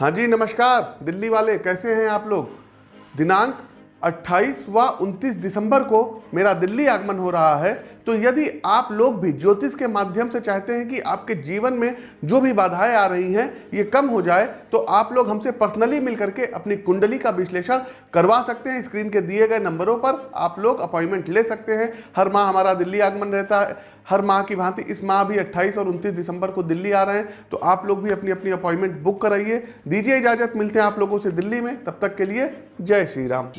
हाँ जी, नमस्कार। दिल्ली वाले, कैसे हैं आप लोग? दिनांक 28 व 29 दिसंबर को मेरा दिल्ली आगमन हो रहा है। तो यदि आप लोग भी ज्योतिष के माध्यम से चाहते हैं कि आपके जीवन में जो भी बाधाएँ आ रही हैं, ये कम हो जाए तो आप लोग हमसे पर्सनली मिल करके अपनी कुंडली का विश्लेषण करवा सकते हैं। स्क्रीन के दिए गए नंबरों पर आप लोग अपॉइंटमेंट ले सकते हैं। हर माह हमारा दिल्ली आगमन रहता है। हर माह की भांति, इस माह भी 28 और 29 दिसंबर को दिल्ली आ रहे हैं तो आप लोग भी अपनी अपनी अपॉइंटमेंट बुक कराइए। दीजिए इजाज़त, मिलते हैं आप लोगों से दिल्ली में। तब तक के लिए जय श्री राम।